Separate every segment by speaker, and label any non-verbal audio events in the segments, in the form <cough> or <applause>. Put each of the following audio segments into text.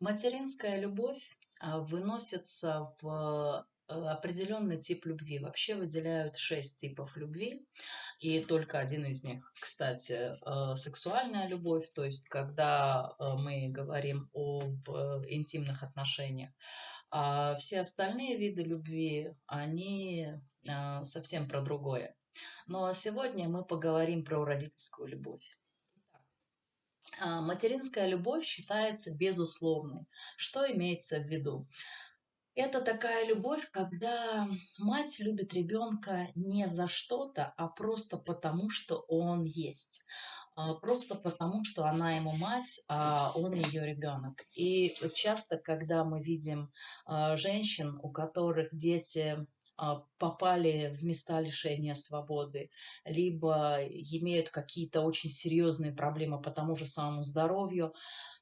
Speaker 1: Материнская любовь а, выносится в э, определенный тип любви. Вообще выделяют шесть типов любви, и только один из них, кстати, э, сексуальная любовь, то есть когда э, мы говорим об интимных отношениях. А все остальные виды любви, они совсем про другое. Но сегодня мы поговорим про родительскую любовь. А, материнская любовь считается безусловной. Что имеется в виду? Это такая любовь, когда мать любит ребенка не за что-то, а просто потому, что он есть. А, просто потому, что она ему мать, а он ее ребенок. И часто, когда мы видим а, женщин, у которых дети попали в места лишения свободы, либо имеют какие-то очень серьезные проблемы по тому же самому здоровью,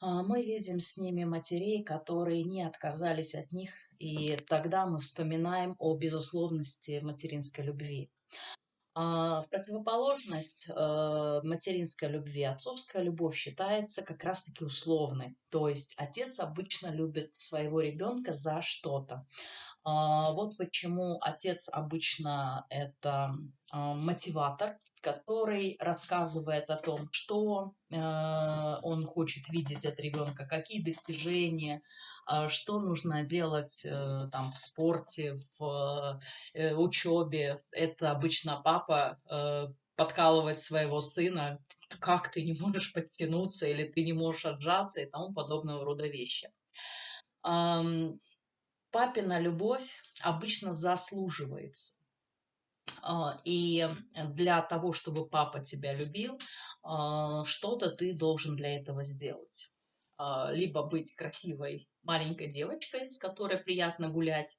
Speaker 1: а, мы видим с ними матерей, которые не отказались от них, и тогда мы вспоминаем о безусловности материнской любви. А, в противоположность материнской любви отцовская любовь считается как раз-таки условной. То есть отец обычно любит своего ребенка за что-то. А, вот почему отец обычно это а, мотиватор, который рассказывает о том, что э, он хочет видеть от ребенка, какие достижения, а, что нужно делать э, там в спорте, в э, учебе. Это обычно папа подкалывает своего сына, как ты не можешь подтянуться или ты не можешь отжаться и тому подобного рода вещи папина любовь обычно заслуживается. А, и для того, чтобы папа тебя любил, а, что-то ты должен для этого сделать. А, либо быть красивой маленькой девочкой, с которой приятно гулять,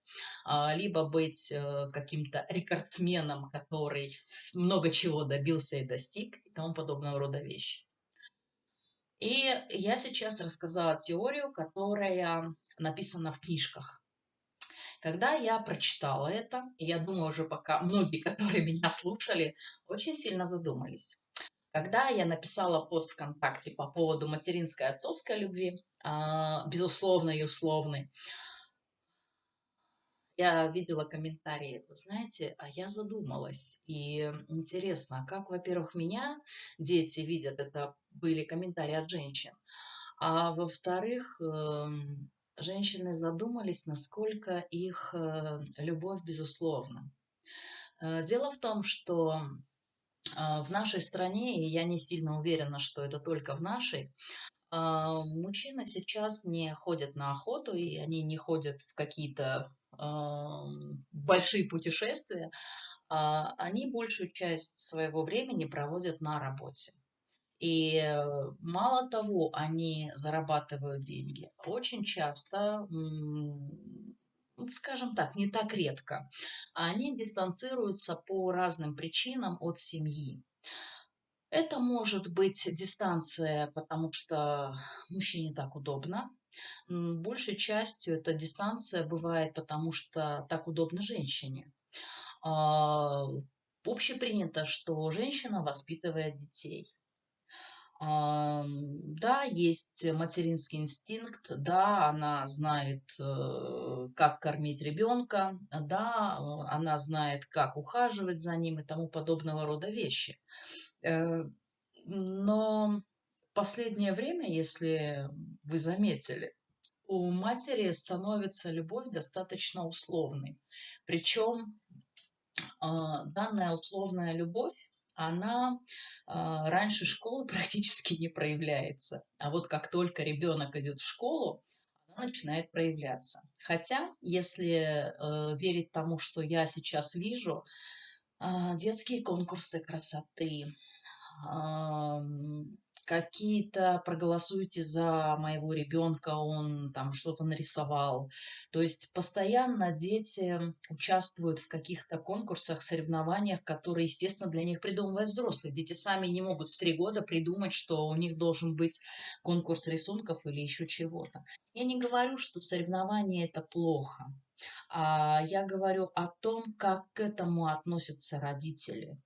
Speaker 1: либо быть э, каким-то рекордсменом, который много чего добился и достиг, и тому подобного рода вещи. И я сейчас рассказала теорию, которая написана в книжках. Когда я прочитала это, я думаю, уже пока многие, <laughs> которые меня слушали, очень сильно задумались. Когда я написала пост ВКонтакте по поводу материнской и отцовской любви, а, безусловно и условной, я видела комментарии, вы знаете, а я задумалась. И интересно, как, во-первых, меня дети видят, это были комментарии от женщин, а во-вторых, эм, женщины задумались, насколько их э, любовь безусловна. Э, дело в том, что а, в нашей стране, и я не сильно уверена, что это только в нашей, а, мужчины сейчас не ходят на охоту, и они не ходят в какие-то а, большие путешествия, они большую часть своего времени проводят на работе. И э, мало того, они зарабатывают деньги. Очень часто, скажем так, не так редко, они дистанцируются по разным причинам от семьи. Это может быть дистанция, потому что мужчине так удобно. Большей частью эта дистанция бывает, потому что так удобно женщине. А, общепринято, что женщина воспитывает детей. Да, есть материнский инстинкт, да, она знает, э, как кормить ребенка, да, она знает, как ухаживать за ним и тому подобного рода вещи. Э, но последнее время, если вы заметили, у матери становится любовь достаточно условной. Причем а, данная условная любовь она а, раньше школы <laughs> практически не проявляется. А вот как только ребенок идет в школу, она начинает проявляться. Хотя, если э, верить тому, что я сейчас вижу, э, детские конкурсы красоты, какие-то проголосуйте за моего ребенка, он там что-то нарисовал. То есть постоянно дети участвуют в каких-то конкурсах, соревнованиях, которые, естественно, для них придумывают взрослые. Дети сами не могут в три года придумать, что у них должен быть конкурс рисунков или еще чего-то. Я не говорю, что соревнования это плохо. А я говорю о том, как к этому относятся родители.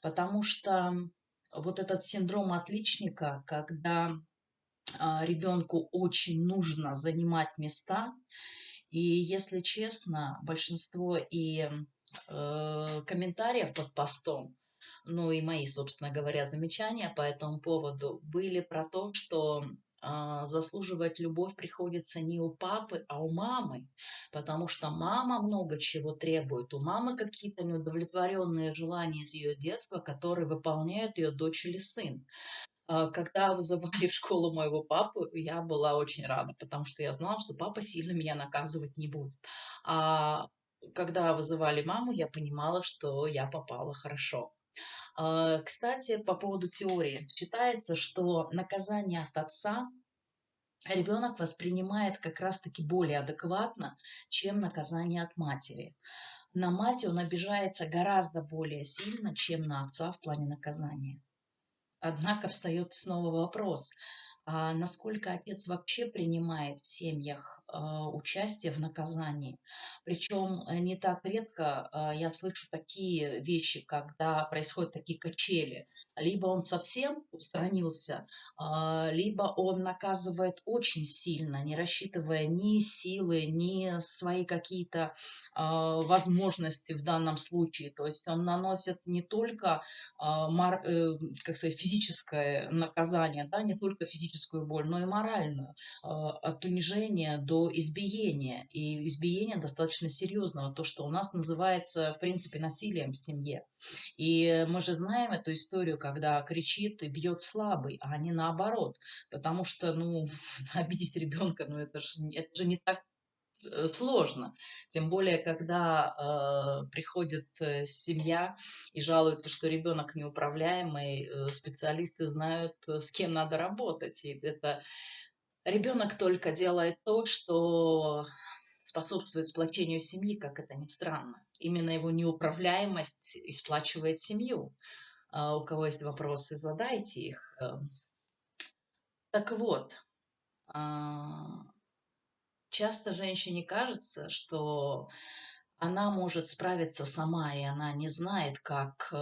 Speaker 1: Потому что вот этот синдром отличника, когда а, ребенку очень нужно занимать места. И если честно, большинство и э, комментариев под постом, ну и мои, собственно говоря, замечания по этому поводу были про то, что заслуживать любовь приходится не у папы, а у мамы, потому что мама много чего требует. У мамы какие-то неудовлетворенные желания из ее детства, которые выполняют ее дочь или сын. А, когда вызывали в школу моего папу, я была очень рада, потому что я знала, что папа сильно меня наказывать не будет. А когда вызывали маму, я понимала, что я попала хорошо. А, кстати, по поводу теории. Считается, что наказание от отца ребенок воспринимает как раз-таки более адекватно, чем наказание от матери. На мать он обижается гораздо более сильно, чем на отца в плане наказания. Однако встает снова вопрос, насколько отец вообще принимает в семьях а, участие в наказании. Причем э, не так редко а, я слышу такие вещи, когда происходят такие качели. Либо он совсем устранился, а, либо он наказывает очень сильно, не рассчитывая ни силы, ни свои какие-то возможности в данном случае. То есть он наносит не только э, как сказать, физическое наказание, да, не только физическую боль, но и моральную, от унижения до избиения. И избиения достаточно серьезного, то, что у нас называется, в принципе, насилием в семье. И мы же знаем эту историю, когда кричит и бьет слабый, а не наоборот. Потому что, ну, <laughs> обидеть ребенка, ну, это же, это же не так сложно. Тем более, когда э, приходит э, семья и жалуется, что ребенок неуправляемый, э, специалисты знают, э, с кем надо работать. И это Ребенок только делает то, что способствует сплочению семьи, как это ни странно. Именно его неуправляемость исплачивает семью. А у кого есть вопросы, задайте их. Эм. Так вот, а, часто женщине кажется, что она может справиться сама, и она не знает, как э,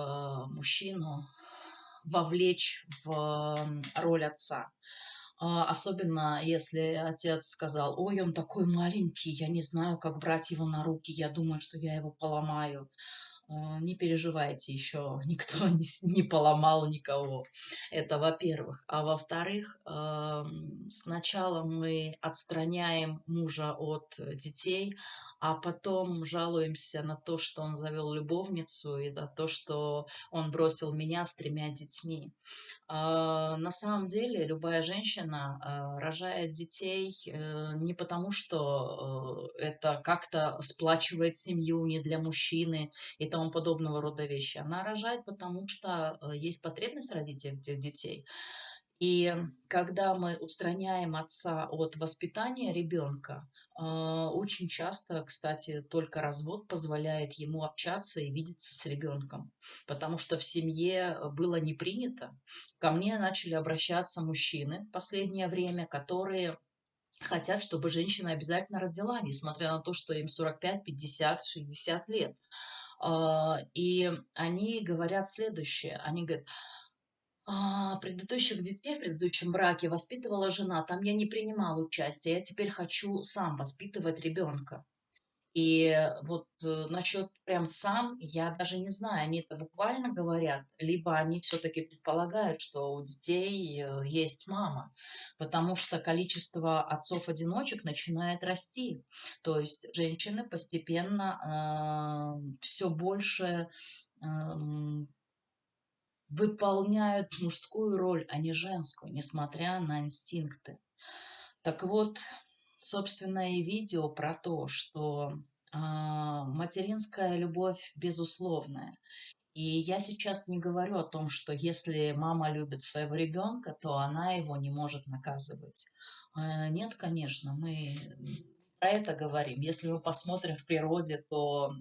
Speaker 1: мужчину вовлечь в роль отца. А, особенно если отец сказал, ой, он такой маленький, я не знаю, как брать его на руки, я думаю, что я его поломаю. А, не переживайте, еще <laughs> никто не, не поломал никого. Это во-первых. А во-вторых, сначала мы отстраняем мужа от детей, а потом жалуемся на то, что он завел любовницу и на то, что он бросил меня с тремя детьми. А, на самом деле любая женщина а, рожает детей э, не потому, что э, это как-то сплачивает семью не для мужчины и тому подобного рода вещи. Она рожает потому, что э, есть потребность родить этих детей. И когда мы устраняем отца от воспитания ребенка, а, очень часто, кстати, только развод позволяет ему общаться и видеться с ребенком, потому что в семье было не принято. Ко мне начали обращаться мужчины в последнее время, которые хотят, чтобы женщина обязательно родила, несмотря на то, что им 45, 50, 60 лет. А, и они говорят следующее. Они говорят, а, предыдущих детей в предыдущем браке воспитывала жена, там я не принимала участия, я теперь хочу сам воспитывать ребенка. И вот э, насчет прям сам, я даже не знаю, они это буквально говорят, либо они все-таки предполагают, что у детей э, есть мама, потому что количество отцов-одиночек начинает расти. То есть женщины постепенно э, все больше э, выполняют мужскую роль, а не женскую, несмотря на инстинкты. Так вот, собственно, и видео про то, что э, материнская любовь безусловная. И я сейчас не говорю о том, что если мама любит своего ребенка, то она его не может наказывать. Э, нет, конечно, мы про это говорим. Если мы посмотрим в природе, то а,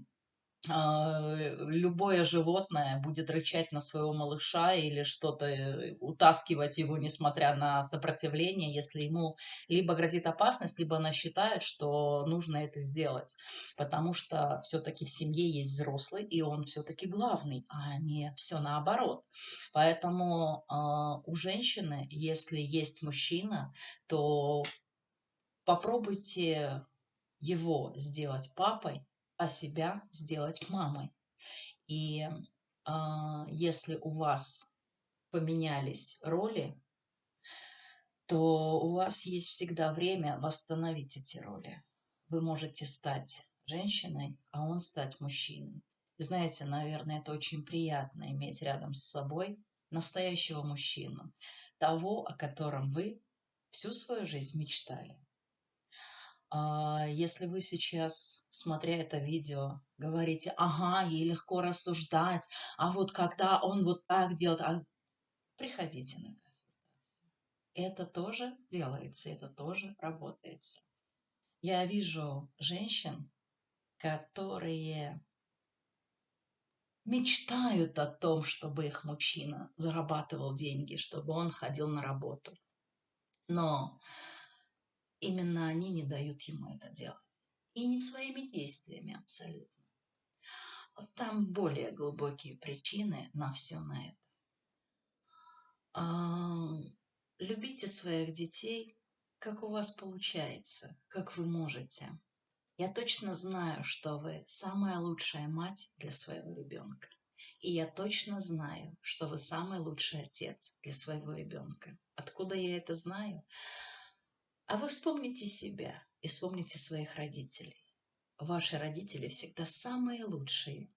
Speaker 1: любое животное будет рычать на своего малыша или что-то э, утаскивать его, несмотря на сопротивление, если ему либо грозит опасность, либо она считает, что нужно это сделать. Потому что все-таки в семье есть взрослый, и он все-таки главный, а не все наоборот. Поэтому э, у женщины, если есть мужчина, то попробуйте его сделать папой, а себя сделать мамой. И э, если у вас поменялись роли, то у вас есть всегда время восстановить эти роли. Вы можете стать женщиной, а он стать мужчиной. Знаете, наверное, это очень приятно иметь рядом с собой настоящего мужчину, того, о котором вы всю свою жизнь мечтали. А, если вы сейчас, смотря это видео, говорите, ага, ей легко рассуждать, а вот когда он вот так делает, а... приходите на консультацию. Это тоже делается, это тоже работается. Я вижу женщин, которые мечтают о том, чтобы их мужчина зарабатывал деньги, чтобы он ходил на работу. Но Именно они не дают ему это делать. И не своими действиями абсолютно. Вот там более глубокие причины на все на это. Любите своих детей, как у вас получается, как вы можете. Я точно знаю, что вы самая лучшая мать для своего ребенка. И я точно знаю, что вы самый лучший отец для своего ребенка. Откуда я это знаю? А вы вспомните себя и вспомните своих родителей. Ваши родители всегда самые лучшие.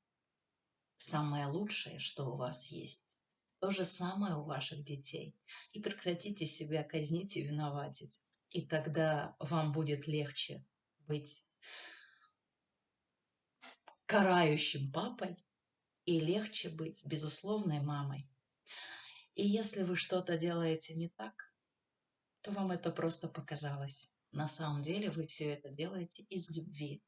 Speaker 1: Самое лучшее, что у вас есть. То же самое у ваших детей. И прекратите себя казнить и виноватить. И тогда вам будет легче быть карающим папой и легче быть безусловной мамой. И если вы что-то делаете не так, то вам это просто показалось. На самом деле вы все это делаете из любви.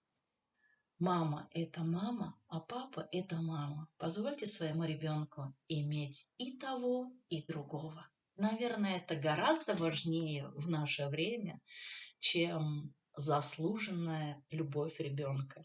Speaker 1: Мама – это мама, а папа – это мама. Позвольте своему ребенку иметь и того, и другого. Наверное, это гораздо важнее в наше время, чем заслуженная любовь ребенка.